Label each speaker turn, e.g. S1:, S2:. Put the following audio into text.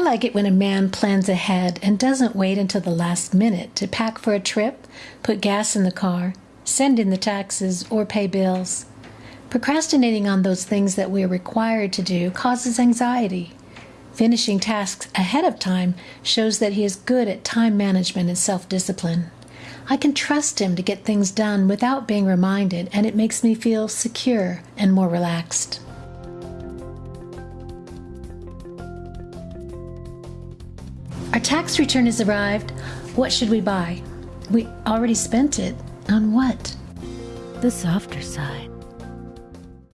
S1: like it when a man plans ahead and doesn't wait until the last minute to pack for a trip, put gas in the car, send in the taxes, or pay bills. Procrastinating on those things that we are required to do causes anxiety. Finishing tasks ahead of time shows that he is good at time management and self discipline. I can trust him to get things done without being reminded, and it makes me feel secure and more relaxed. Our tax return has arrived. What should we buy? We already spent it. On what?
S2: The softer side.